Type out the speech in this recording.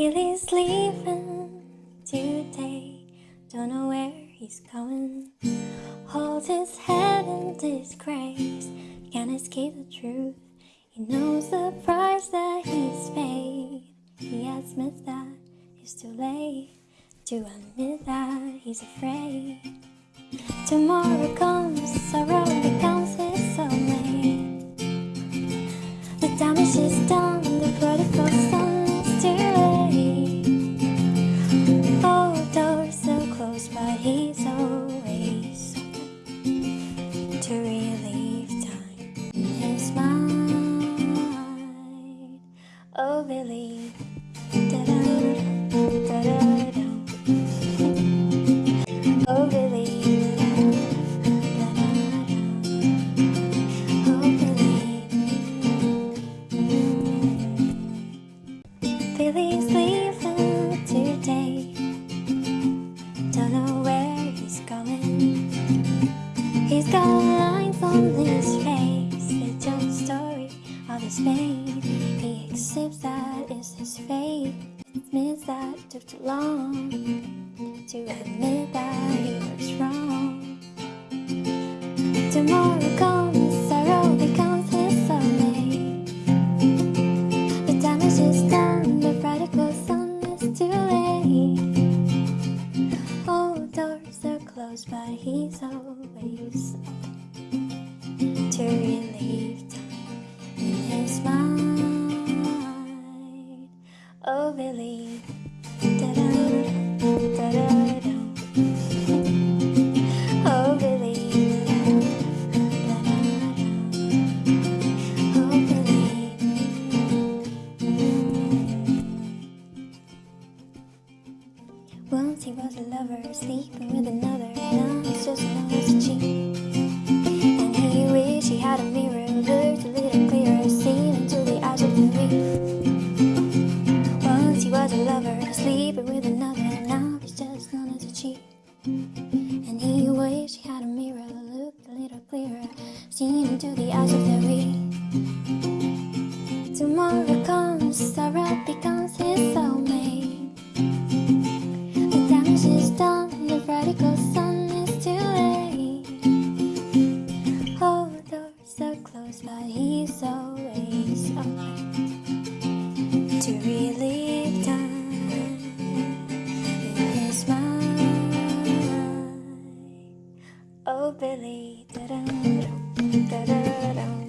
Billy's leaving today. Don't know where he's going. Holds his head in disgrace. Can't escape the truth. He knows the price that he's paid. He admits that it's too late to admit that he's afraid. Tomorrow comes, sorrow to relieve time his mind. Oh, Billy. His fate. He accepts that it's his fate. Admits that it took too long to admit that he was wrong. Tomorrow comes, sorrow becomes his soulmate. The damage is done, the prodigal son is too late. All doors are closed, but he's always Once he was a lover, sleeping with another. Now he's just another cheat. And he wished he had a mirror, looked a little clearer, seen into the eyes of the weak. Once he was a lover, sleeping with another. Now he's just known as a cheat. And he wished he had a mirror, looked a little clearer, seen into the eyes of the weak. Billy, da-dum, da-da-dum.